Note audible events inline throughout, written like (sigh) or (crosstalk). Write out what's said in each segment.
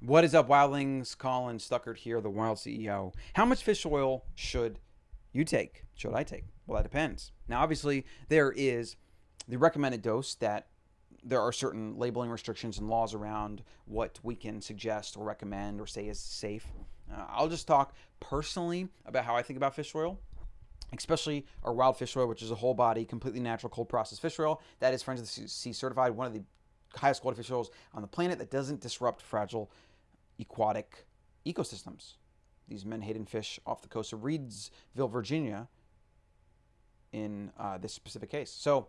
What is up, wildlings? Colin Stuckert here, the Wild CEO. How much fish oil should you take? Should I take? Well, that depends. Now, obviously, there is the recommended dose that there are certain labeling restrictions and laws around what we can suggest or recommend or say is safe. Uh, I'll just talk personally about how I think about fish oil especially our wild fish oil, which is a whole body, completely natural, cold processed fish oil. That is Friends of the Sea certified, one of the highest quality fish oils on the planet that doesn't disrupt fragile aquatic ecosystems. These menhaden fish off the coast of Reedville, Virginia, in uh, this specific case. So,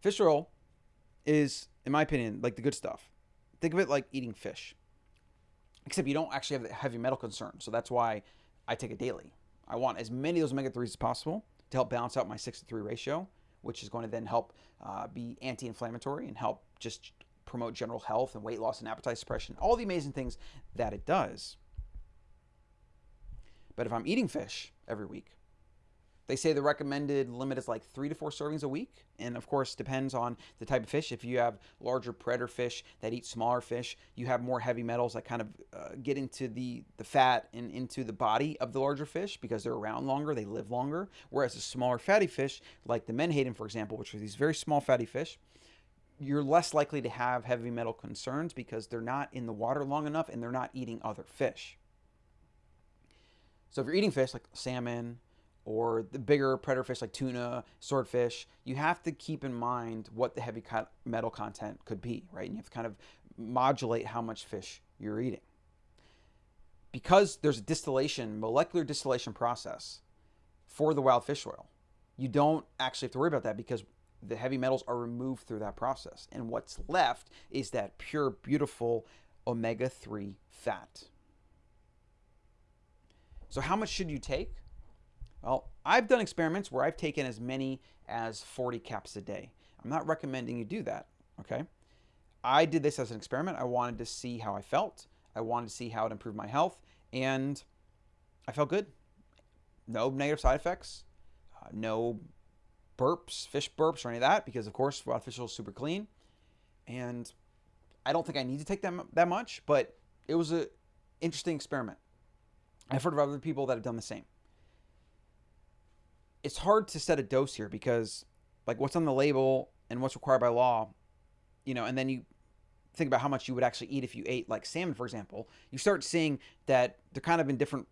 fish oil is, in my opinion, like the good stuff. Think of it like eating fish, except you don't actually have the heavy metal concern. So that's why I take it daily. I want as many of those omega 3s as possible to help balance out my 6 to 3 ratio, which is going to then help uh, be anti inflammatory and help just promote general health and weight loss and appetite suppression, all the amazing things that it does. But if I'm eating fish every week, they say the recommended limit is like three to four servings a week. And of course, depends on the type of fish. If you have larger predator fish that eat smaller fish, you have more heavy metals that kind of uh, get into the, the fat and into the body of the larger fish because they're around longer, they live longer. Whereas the smaller fatty fish, like the menhaden, for example, which are these very small fatty fish, you're less likely to have heavy metal concerns because they're not in the water long enough and they're not eating other fish. So if you're eating fish like salmon or the bigger predator fish like tuna, swordfish, you have to keep in mind what the heavy metal content could be, right? And you have to kind of modulate how much fish you're eating. Because there's a distillation, molecular distillation process for the wild fish oil, you don't actually have to worry about that because the heavy metals are removed through that process. And what's left is that pure, beautiful omega 3 fat. So, how much should you take? Well, I've done experiments where I've taken as many as 40 caps a day. I'm not recommending you do that, okay? I did this as an experiment. I wanted to see how I felt. I wanted to see how it improved my health, and I felt good. No negative side effects, uh, no burps, fish burps, or any of that, because of course wild fish oil is super clean. And I don't think I need to take them that much, but it was an interesting experiment. I've heard of other people that have done the same. It's hard to set a dose here because, like, what's on the label and what's required by law, you know, and then you think about how much you would actually eat if you ate, like, salmon, for example, you start seeing that they're kind of in different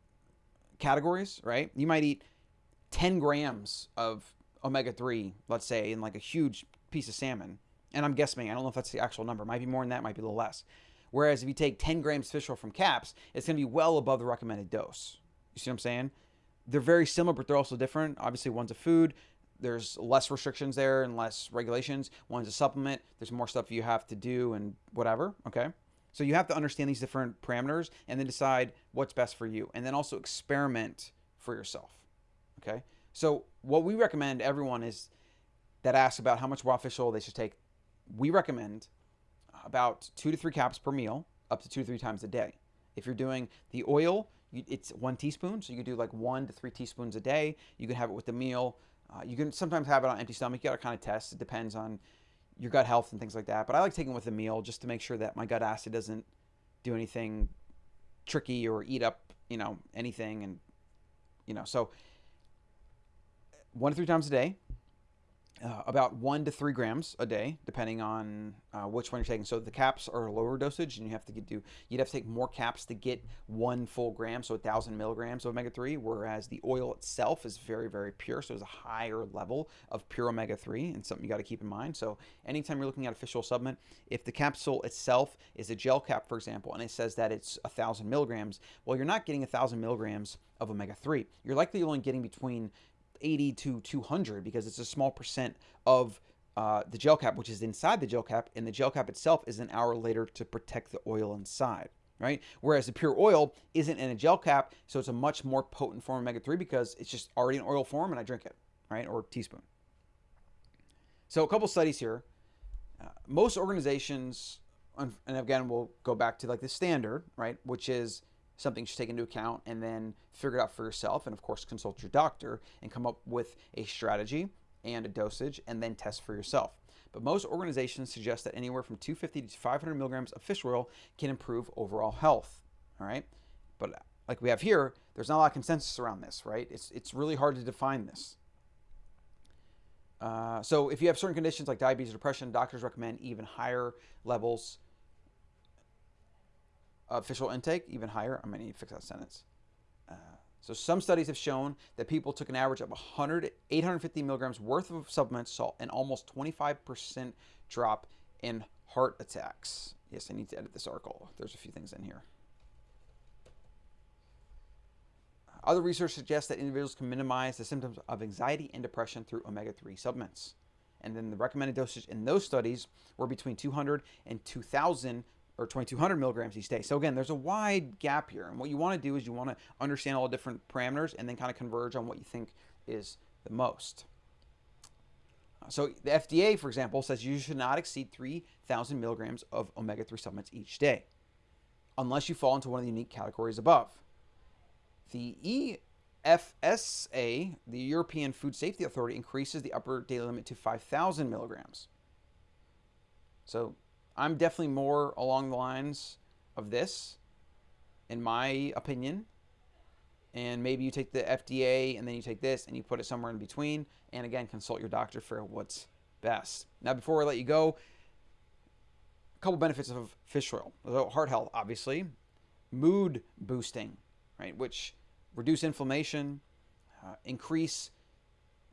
categories, right? You might eat 10 grams of omega 3, let's say, in like a huge piece of salmon, and I'm guessing, I don't know if that's the actual number, might be more than that, might be a little less. Whereas if you take 10 grams fish oil from caps, it's going to be well above the recommended dose. You see what I'm saying? They're very similar, but they're also different. Obviously, one's a food. There's less restrictions there and less regulations. One's a supplement. There's more stuff you have to do and whatever. Okay. So you have to understand these different parameters and then decide what's best for you. And then also experiment for yourself. Okay. So what we recommend everyone is that asks about how much raw fish oil they should take. We recommend about two to three caps per meal, up to two to three times a day. If you're doing the oil, it's one teaspoon, so you can do like one to three teaspoons a day. You can have it with the meal. Uh, you can sometimes have it on empty stomach. You got to kind of test. It depends on your gut health and things like that. But I like taking it with a meal just to make sure that my gut acid doesn't do anything tricky or eat up, you know, anything. And you know, so one to three times a day, uh, about one to three grams a day, depending on uh, which one you're taking. So the caps are a lower dosage, and you have to get, do you'd have to take more caps to get one full gram, so a thousand milligrams of omega three. Whereas the oil itself is very very pure, so it's a higher level of pure omega three, and something you got to keep in mind. So anytime you're looking at a fish oil supplement, if the capsule itself is a gel cap, for example, and it says that it's a thousand milligrams, well, you're not getting a thousand milligrams of omega three. You're likely only getting between 80 to 200 because it's a small percent of uh, the gel cap, which is inside the gel cap, and the gel cap itself is an hour later to protect the oil inside, right? Whereas the pure oil isn't in a gel cap, so it's a much more potent form of omega 3 because it's just already in oil form and I drink it, right? Or teaspoon. So a couple studies here. Uh, most organizations, and again, we'll go back to like the standard, right? Which is something you should take into account and then figure it out for yourself. And of course, consult your doctor and come up with a strategy and a dosage and then test for yourself. but most organizations suggest that anywhere from 250 to 500 milligrams of fish oil can improve overall health. All right, but like we have here, there's not a lot of consensus around this, right? It's it's really hard to define this. Uh, so if you have certain conditions like diabetes or depression, doctors recommend even higher levels of fish oil intake, even higher. I'm need to fix that sentence. Uh, so some studies have shown that people took an average of 100, 850 milligrams worth of supplements saw an almost 25% drop in heart attacks. Yes, I need to edit this article. There's a few things in here. Other research suggests that individuals can minimize the symptoms of anxiety and depression through omega-3 supplements. And then the recommended dosage in those studies were between 200 and 2,000 or 2200 milligrams each day. So again, there's a wide gap here. And what you want to do is you want to understand all the different parameters and then kind of converge on what you think is the most. So the FDA, for example, says you should not exceed 3,000 milligrams of omega-3 supplements each day, unless you fall into one of the unique categories above. The EFSA, the European Food Safety Authority, increases the upper daily limit to 5,000 milligrams. So I'm definitely more along the lines of this, in my opinion. And maybe you take the FDA and then you take this and you put it somewhere in between. And again, consult your doctor for what's best. Now, before I let you go, a couple benefits of fish oil. So Heart health, obviously. Mood boosting, right? Which reduce inflammation, uh, increase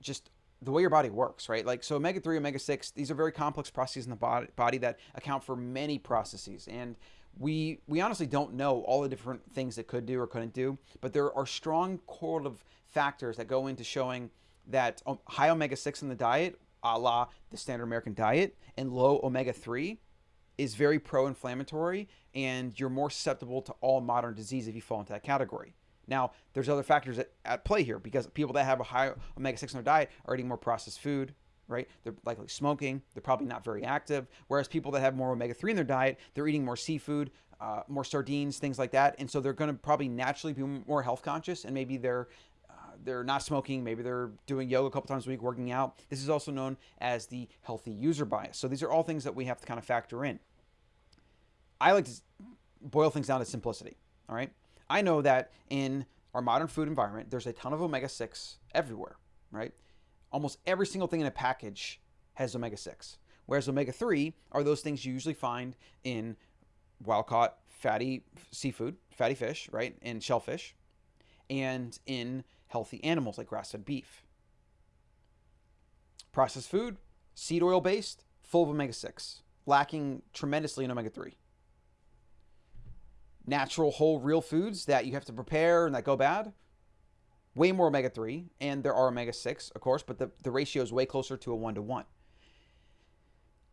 just the way your body works, right? Like, so omega 3, omega 6, these are very complex processes in the body, body that account for many processes. And we, we honestly don't know all the different things that could do or couldn't do, but there are strong correlative factors that go into showing that um, high omega 6 in the diet, a la the standard American diet, and low omega 3 is very pro inflammatory, and you're more susceptible to all modern disease if you fall into that category. Now, there's other factors at, at play here because people that have a high omega-6 in their diet are eating more processed food, right? They're likely smoking. They're probably not very active. Whereas people that have more omega-3 in their diet, they're eating more seafood, uh, more sardines, things like that. And so they're going to probably naturally be more health conscious and maybe they're uh, they're not smoking, maybe they're doing yoga a couple times a week, working out. This is also known as the healthy user bias. So these are all things that we have to kind of factor in. I like to boil things down to simplicity, all right? I know that in our modern food environment, there's a ton of omega 6 everywhere, right? Almost every single thing in a package has omega 6. Whereas omega 3 are those things you usually find in wild caught fatty seafood, fatty fish, right? And shellfish, and in healthy animals like grass fed beef. Processed food, seed oil based, full of omega 6, lacking tremendously in omega 3 natural, whole, real foods that you have to prepare and that go bad. Way more omega 3, and there are omega 6, of course, but the, the ratio is way closer to a 1 to 1.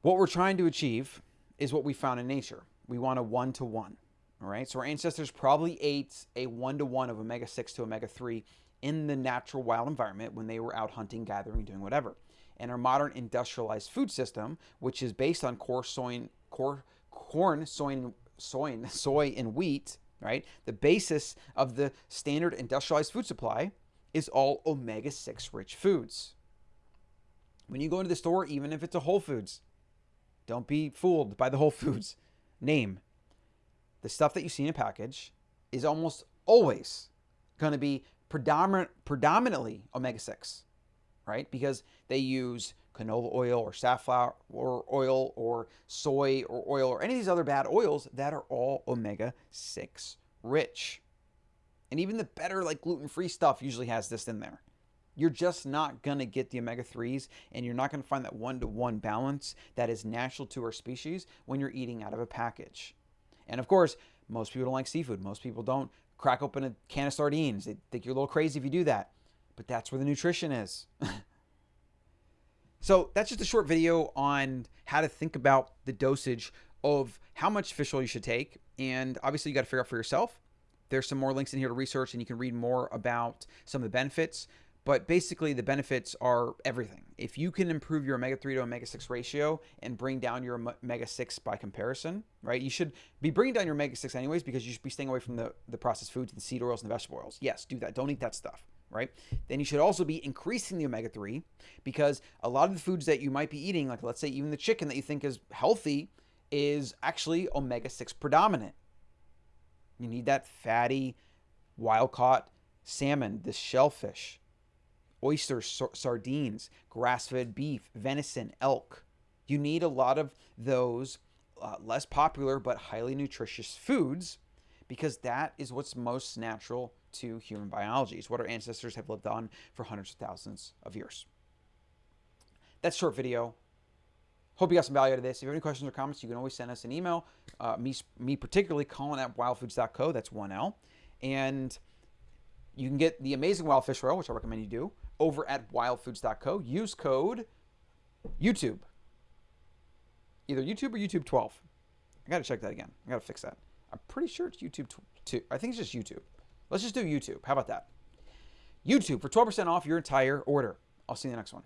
What we're trying to achieve is what we found in nature. We want a 1 to 1. All right, so our ancestors probably ate a 1 to 1 of omega 6 to omega 3 in the natural wild environment when they were out hunting, gathering, doing whatever. And our modern industrialized food system, which is based on core soy, core, corn, soy, soy, soy and wheat, right? The basis of the standard industrialized food supply is all omega 6 rich foods. When you go into the store, even if it's a Whole Foods, don't be fooled by the Whole Foods name. The stuff that you see in a package is almost always going to be predominant, predominantly omega 6, right? Because they use canola oil or safflower or oil or soy or oil or any of these other bad oils that are all omega 6 rich. And even the better, like gluten free stuff, usually has this in there. You're just not going to get the omega 3s and you're not going to find that one to one balance that is natural to our species when you're eating out of a package. And of course, most people don't like seafood. Most people don't crack open a can of sardines. They think you're a little crazy if you do that. But that's where the nutrition is. (laughs) So that's just a short video on how to think about the dosage of how much fish oil you should take. And obviously you got to figure out for yourself. There's some more links in here to research and you can read more about some of the benefits. But basically the benefits are everything. If you can improve your omega-3 to omega-6 ratio and bring down your omega-6 by comparison, right? You should be bringing down your omega-6 anyways because you should be staying away from the, the processed foods, the seed oils, and the vegetable oils. Yes, do that. Don't eat that stuff. Right? Then you should also be increasing the omega 3 because a lot of the foods that you might be eating, like let's say even the chicken that you think is healthy, is actually omega 6 predominant. You need that fatty, wild caught salmon, the shellfish, oysters, sardines, grass fed beef, venison, elk. You need a lot of those uh, less popular but highly nutritious foods because that is what's most natural to human biology. It's what our ancestors have lived on for hundreds of thousands of years. That's short video. Hope you got some value out of this. If you have any questions or comments, you can always send us an email. Uh, me, me particularly, Colin at wildfoods.co. That's one L. And you can get the amazing wild fish oil, which I recommend you do, over at wildfoods.co. Use code YouTube. Either YouTube or YouTube 12. I got to check that again. I got to fix that. I'm pretty sure it's YouTube 2. I think it's just YouTube. Let's just do YouTube. How about that? YouTube for 12% off your entire order. I'll see you in the next one.